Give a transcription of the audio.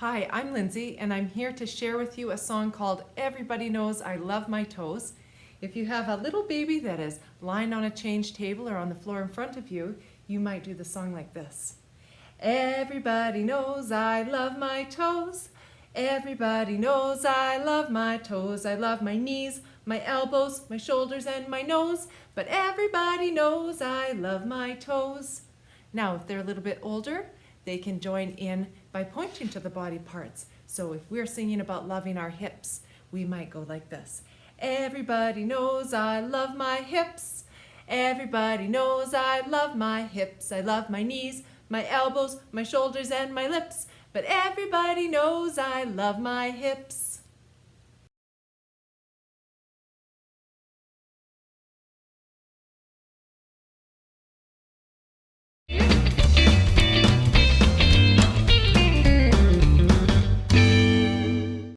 Hi, I'm Lindsay, and I'm here to share with you a song called Everybody Knows I Love My Toes. If you have a little baby that is lying on a change table or on the floor in front of you, you might do the song like this. Everybody knows I love my toes. Everybody knows I love my toes. I love my knees, my elbows, my shoulders, and my nose. But everybody knows I love my toes. Now, if they're a little bit older, they can join in by pointing to the body parts. So if we're singing about loving our hips, we might go like this. Everybody knows I love my hips. Everybody knows I love my hips. I love my knees, my elbows, my shoulders, and my lips. But everybody knows I love my hips.